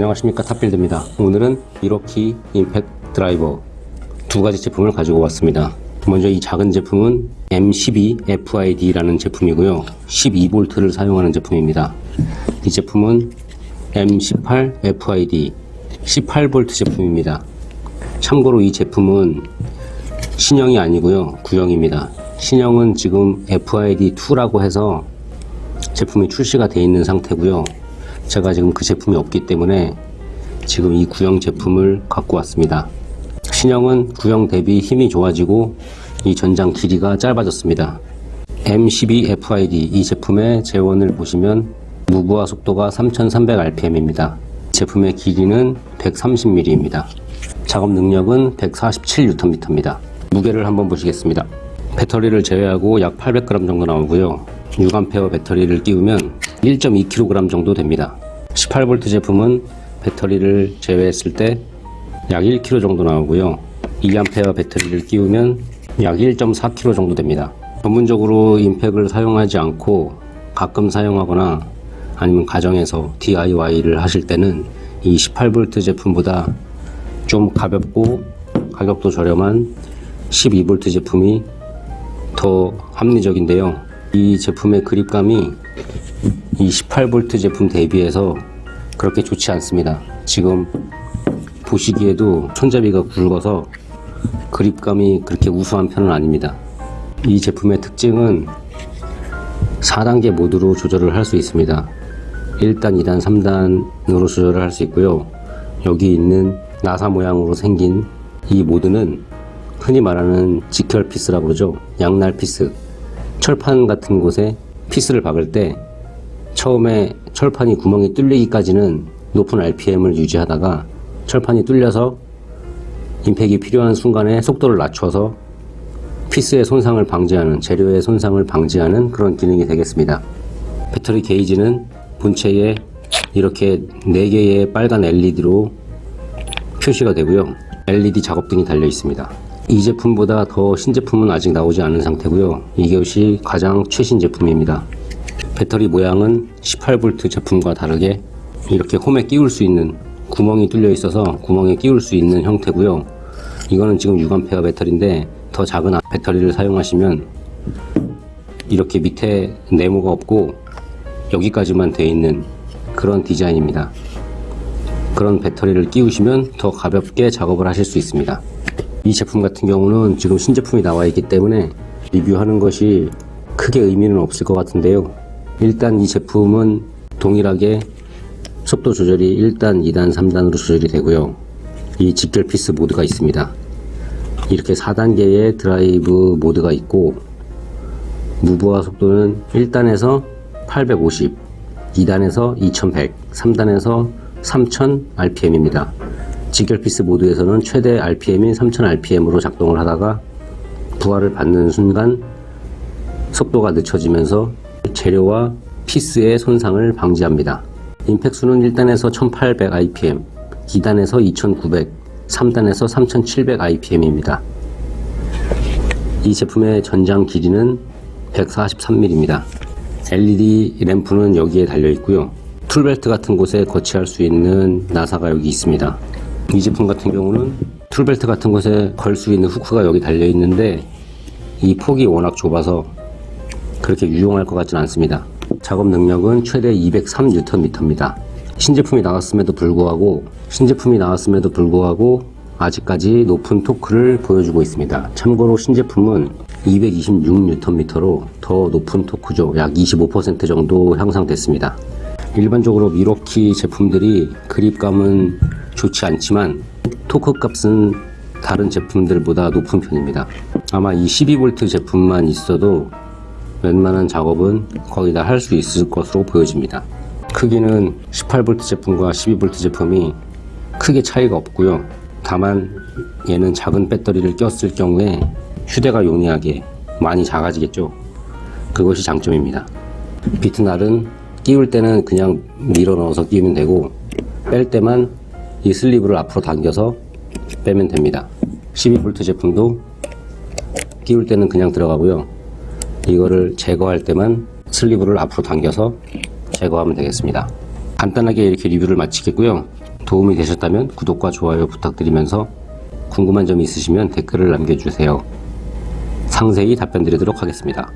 안녕하십니까. 탑빌드입니다. 오늘은 미러키 임팩 드라이버 두 가지 제품을 가지고 왔습니다. 먼저 이 작은 제품은 M12FID라는 제품이고요. 12V를 사용하는 제품입니다. 이 제품은 M18FID 18V 제품입니다. 참고로 이 제품은 신형이 아니고요. 구형입니다. 신형은 지금 FID2라고 해서 제품이 출시가 되어 있는 상태고요 제가 지금 그 제품이 없기 때문에 지금 이 구형 제품을 갖고 왔습니다. 신형은 구형 대비 힘이 좋아지고 이 전장 길이가 짧아졌습니다. M12FID 이 제품의 재원을 보시면 무브화 속도가 3300rpm입니다. 제품의 길이는 130mm입니다. 작업 능력은 147Nm입니다. 무게를 한번 보시겠습니다. 배터리를 제외하고 약 800g 정도 나오고요. 6A 배터리를 끼우면 1.2kg 정도 됩니다 18V 제품은 배터리를 제외했을 때 약 1kg 정도 나오고요. 2A 배터리를 끼우면 약 1.4kg 정도 됩니다. 전문적으로 임팩을 사용하지 않고 가끔 사용하거나 아니면 가정에서 DIY를 하실 때는 이 18V 제품보다 좀 가볍고 가격도 저렴한 12V 제품이 더 합리적인데요 이 제품의 그립감이 이 18V 제품 대비해서 그렇게 좋지 않습니다. 지금 보시기에도 손잡이가 굵어서 그립감이 그렇게 우수한 편은 아닙니다. 이 제품의 특징은 4단계 모드로 조절을 할 수 있습니다. 1단, 2단, 3단으로 조절을 할 수 있고요. 여기 있는 나사 모양으로 생긴 이 모드는 흔히 말하는 직결 피스라고 그러죠. 양날 피스 철판 같은 곳에 피스를 박을 때 처음에 철판이 구멍이 뚫리기까지는 높은 RPM을 유지하다가 철판이 뚫려서 임팩이 필요한 순간에 속도를 낮춰서 피스의 손상을 방지하는 재료의 손상을 방지하는 그런 기능이 되겠습니다. 배터리 게이지는 본체에 이렇게 4개의 빨간 LED로 표시가 되고요. LED 작업등이 달려 있습니다 이 제품보다 더 신제품은 아직 나오지 않은 상태고요. 이것이 가장 최신 제품입니다. 배터리 모양은 18V 제품과 다르게 이렇게 홈에 끼울 수 있는 구멍이 뚫려 있어서 구멍에 끼울 수 있는 형태고요. 이거는 지금 6A 배터리인데 더 작은 배터리를 사용하시면 이렇게 밑에 네모가 없고 여기까지만 되어 있는 그런 디자인입니다. 그런 배터리를 끼우시면 더 가볍게 작업을 하실 수 있습니다 이 제품 같은 경우는 지금 신제품이 나와 있기 때문에 리뷰하는 것이 크게 의미는 없을 것 같은데요. 일단 이 제품은 동일하게 속도 조절이 1단, 2단, 3단으로 조절이 되고요. 이 직결 피스 모드가 있습니다. 이렇게 4단계의 드라이브 모드가 있고 무부하 속도는 1단에서 850 2단에서 2100 3단에서 3000 rpm입니다 직결피스 모드에서는 최대 rpm인 3000 rpm으로 작동을 하다가 부하를 받는 순간 속도가 늦춰지면서 재료와 피스의 손상을 방지합니다. 임팩수는 1단에서 1800 rpm 2단에서 2900 3단에서 3700 rpm입니다. 이 제품의 전장 길이는 143mm입니다 LED 램프는 여기에 달려 있고요. tool belt 같은 곳에 거치할 수 있는 나사가 여기 있습니다 이 제품 같은 경우는 tool belt 같은 곳에 걸 수 있는 후크가 여기 달려 있는데 이 폭이 워낙 좁아서 그렇게 유용할 것 같지는 않습니다. 작업 능력은 최대 203Nm입니다. 신제품이 나왔음에도 불구하고 신제품이 나왔음에도 불구하고 아직까지 높은 토크를 보여주고 있습니다. 참고로 신제품은 226Nm로 더 높은 토크죠. 약 25% 정도 향상됐습니다. 일반적으로 미러키 제품들이 그립감은 좋지 않지만 토크 값은 다른 제품들보다 높은 편입니다. 아마 이 12V 제품만 있어도 웬만한 작업은 거의 다 할 수 있을 것으로 보여집니다. 크기는 18V 제품과 12V 제품이 크게 차이가 없고요. 다만 얘는 작은 배터리를 꼈을 경우에 휴대가 용이하게 많이 작아지겠죠. 그것이 장점입니다. 비트날은 끼울 때는 그냥 밀어 넣어서 끼우면 되고 뺄 때만 이 슬리브를 앞으로 당겨서 빼면 됩니다 12V 제품도 끼울 때는 그냥 들어가고요 이거를 제거할 때만 슬리브를 앞으로 당겨서 제거하면 되겠습니다 간단하게 이렇게 리뷰를 마치겠고요 도움이 되셨다면 구독과 좋아요 부탁드리면서 궁금한 점이 있으시면 댓글을 남겨주세요. 상세히 답변 드리도록 하겠습니다.